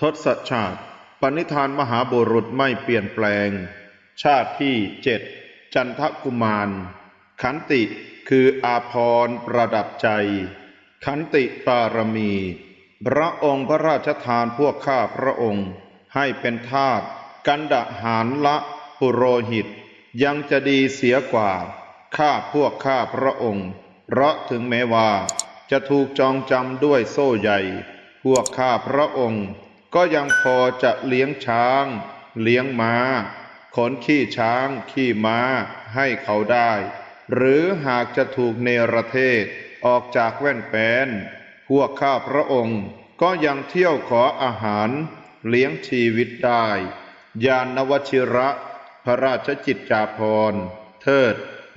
ทศชาติปณิธานมหาบุรุษไม่เปลี่ยนแปลง ชาติที่เจ็ดจันทกุมาร ขันติคืออาพรประดับใจ ขันติปารมี พระองค์พระราชทานพวกข้าพระองค์ ให้เป็นทาสกันดะหารละปุโรหิต ยังจะดีเสียกว่า ข้าพวกข้าพระองค์ เพราะถึงแม้ว่า จะถูกจองจำด้วยโซ่ใหญ่ พวกข้าพระองค์ ก็ยังพอจะเลี้ยงช้าง เลี้ยงม้า ขนขี้ช้าง ขี้ม้าให้เขาได้ หรือหากจะถูกเนรเทศออกจากแว่นแปนพวกข้าพระองค์ก็ยังเที่ยวขออาหารเลี้ยงชีวิตได้ ยานวชิระ พระราชจิตจาภรเทิด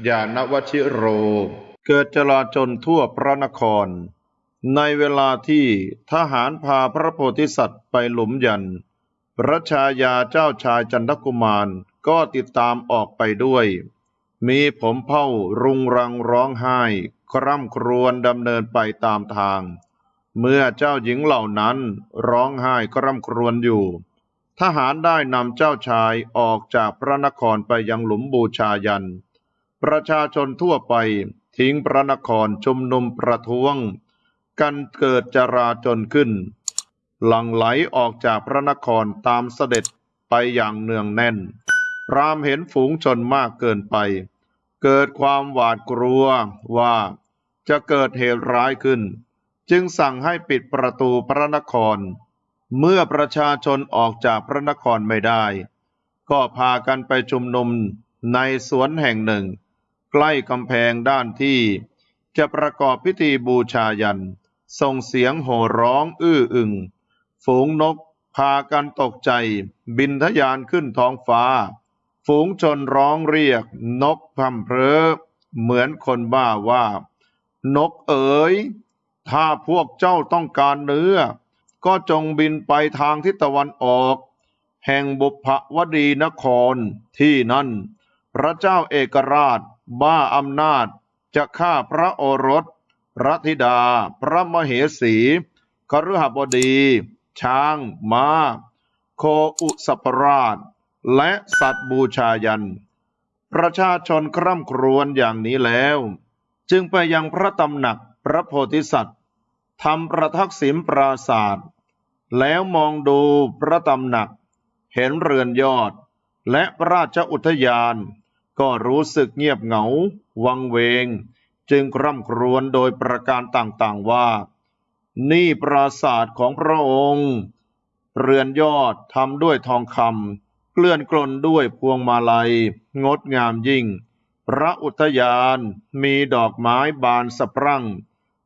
ยานวชิโร เกิดจลาจลทั่วพระนคร ในเวลาที่ทหารพาพระโพธิสัตว์ไปหลุมยัน พระชายาเจ้าชายจันทกุมารก็ติดตามออกไปด้วย มีผมเผ้ารุงรังร้องไห้ คร่ำครวญดำเนินไปตามทาง เมื่อเจ้าหญิงเหล่านั้นร้องไห้คร่ำครวญอยู่ ทหารได้นำเจ้าชายออกจากพระนครไปยังหลุมบูชายัน ประชาชนทั่วไปทิ้งพระนครชุมนุมประท้วง กันเกิดจราจนขึ้น หลั่งไหลออกจากพระนครตามเสด็จไปอย่างเนืองแน่น พรามเห็นฝูงชนมากเกินไป เกิดความหวาดกลัวว่าจะเกิดเหตุร้ายขึ้น จึงสั่งให้ปิดประตูพระนคร เมื่อประชาชนออกจากพระนครไม่ได้ ก็พากันไปชุมนุมในสวนแห่งหนึ่ง ใกล้กำแพงด้านที่จะประกอบพิธีบูชายัน ส่งเสียงโห่ร้องอื้ออึง ฝูงนกพากันตกใจ บินทะยานขึ้นท้องฟ้า ฝูงชนร้องเรียก นกพำเพร้อเหมือนคนบ้าว่า นกเอ๋ย ถ้าพวกเจ้าต้องการเนื้อ ก็จงบินไปทางทิศตะวันออก แห่งบุพวดีนครที่นั่น พระเจ้าเอกราช บ้าอำนาจจะฆ่าพระโอรส พระธิดา พระมเหสีคฤหบดี ช้างม้า โคอุสปราช และสัตว์บูชายัน ประชาชนคร่ำครวญอย่างนี้แล้ว จึงไปยังพระตำหนักพระโพธิสัตว์ทำประทักษิณปราศาสตร์แล้วมองดูพระตำหนัก เห็นเรือนยอด และราชอุทยาน ก็รู้สึกเงียบเหงา วังเวง จึงคร่ำครวญโดยประการต่างๆว่า นี่ปราศาสตร์ของพระองค์ เรือนยอดทำด้วยทองคำเกลื่อนกลนด้วยพวงมาลัย งดงามยิ่ง พระอุทยานมีดอกไม้บานสะพรั่ง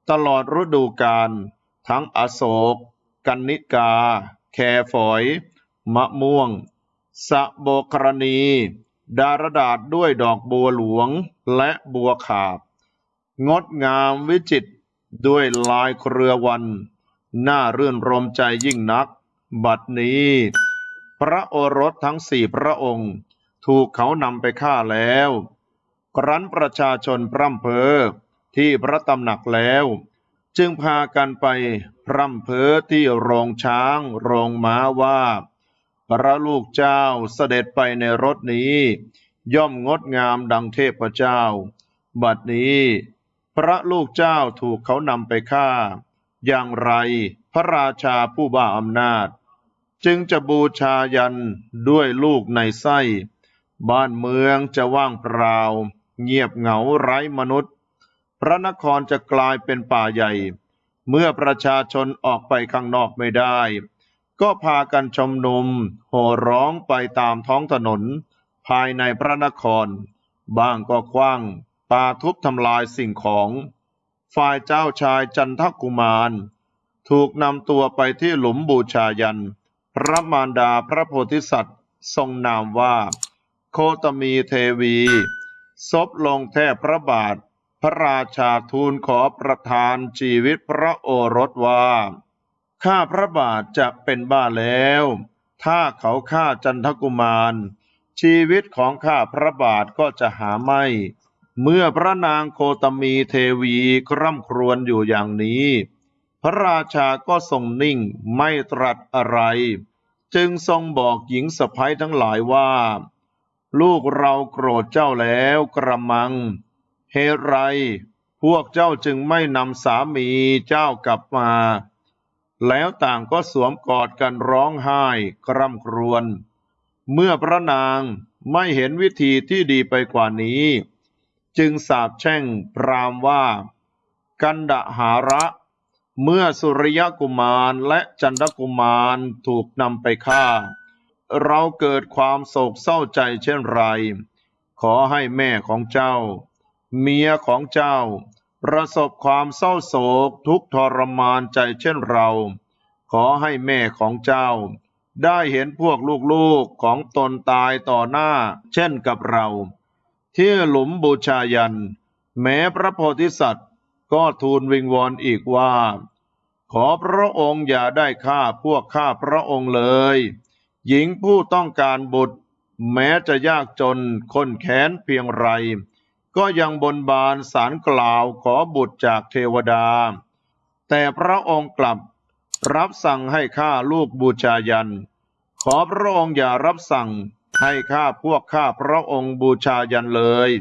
ตลอดฤดูกาลทั้งอโศก กันนิกา แคฝอย มะม่วง สะโบกรณี ดารดาษด้วยดอกบัวหลวงและบัวขาบ งดงามวิจิตรด้วยลายเครือวัน น่ารื่นรมใจยิ่งนัก บัดนี้ พระโอรสทั้งสี่พระองค์ ถูกเขานำไปฆ่าแล้ว ครั้นประชาชนพร่ำเพอที่พระตำหนักแล้ว จึงพากันไปพร่ำเพอที่โรงช้าง โรงม้าว่า พระลูกเจ้าเสด็จไปในรถนี้ ย่อมงดงามดังเทพเจ้า บัดนี้ พระลูกเจ้าถูกเขานำไปฆ่า อย่างไรพระราชาผู้บ้าอำนาจ จึงจะบูชายันด้วยลูกในไส้ บ้านเมืองจะว่างเปล่า เงียบเหงาไร้มนุษย์ พระนครจะกลายเป็นป่าใหญ่ เมื่อประชาชนออกไปข้างนอกไม่ได้ ก็พากันชมนุม โห่ร้องไปตามท้องถนน ภายในพระนคร บ้างก็คว้าง ปาทุบทำลายสิ่งของ ฝ่ายเจ้าชายจันทกุมาร ถูกนำตัวไปที่หลุมบูชายัน พระมารดาพระโพธิสัตว์ทรงนามว่า โคตมีเทวี ซบลงแทบพระบาท พระราชาทูลขอประทานชีวิตพระโอรสว่าข้าพระบาทจะเป็นบ้าแล้ว ถ้าเขาฆ่าจันทกุมาร ชีวิตของข้าพระบาทก็จะหาไม่ เมื่อพระนางโคตมีเทวีคร่ำครวญอยู่อย่างนี้ พระราชาก็ทรงนิ่งไม่ตรัสอะไร จึงทรงบอกหญิงสะพ้ยทั้งหลายว่า ลูกเราโกรธเจ้าแล้วกระมัง เหตุไร พวกเจ้าจึงไม่นำสามีเจ้ากลับมา แล้วต่างก็สวมกอดกันร้องไห้กร่ำครวญเมื่อพระนางไม่เห็นวิธีที่ดีไปกว่านี้ จึงสาปแช่งพรามว่า กันดหาระ เมื่อสุริยกุมารและจันทกุมารถูกนำไปฆ่า เราเกิดความโศกเศร้าใจเช่นไร ขอให้แม่ของเจ้า เมียของเจ้า ประสบความเศร้าโศกทุกทรมานใจเช่นเรา ขอให้แม่ของเจ้า ได้เห็นพวกลูกๆของตนตายต่อหน้าเช่นกับเรา ที่หลุมบูชายัน แม้พระโพธิสัตว์ ก็ทูลวิงวอนอีกว่า ขอพระองค์อย่าได้ฆ่าพวกข้าพระองค์เลย หญิงผู้ต้องการบุตร แม้จะยากจนคนแค้นเพียงไร ก็ยังบนบานสารกล่าวขอบุตรจากเทวดา แต่พระองค์กลับรับสั่งให้ฆ่าลูกบูชายัน ขอพระองค์อย่ารับสั่ง ให้ข้าพวกข้าพระองค์บูชายันเลย